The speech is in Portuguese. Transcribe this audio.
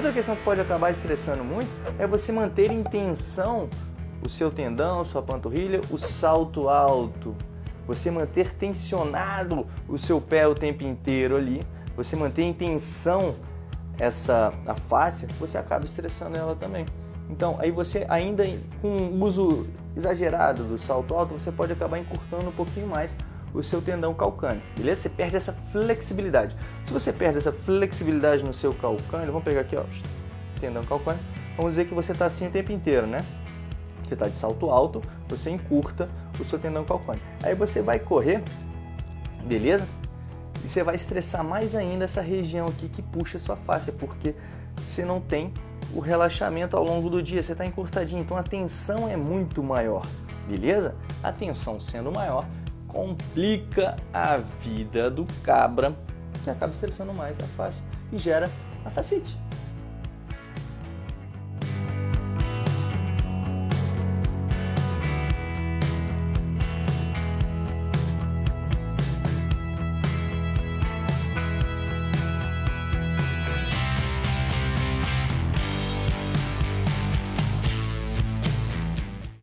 Outra questão que pode acabar estressando muito é você manter em tensão o seu tendão, sua panturrilha, o salto alto. Você manter tensionado o seu pé o tempo inteiro ali, você manter em tensão essa a face, você acaba estressando ela também. Então, aí você ainda com o uso exagerado do salto alto, você pode acabar encurtando um pouquinho mais o seu tendão calcâneo, beleza? Você perde essa flexibilidade. Se você perde essa flexibilidade no seu calcâneo, vamos pegar aqui, ó, tendão calcâneo, vamos dizer que você está assim o tempo inteiro, né? Você está de salto alto, você encurta o seu tendão calcâneo. Aí você vai correr, beleza? E você vai estressar mais ainda essa região aqui que puxa a sua face, porque você não tem o relaxamento ao longo do dia, você está encurtadinho, então a tensão é muito maior, beleza? A tensão sendo maior, complica a vida do cabra, você acaba estressando mais a face e gera a facite.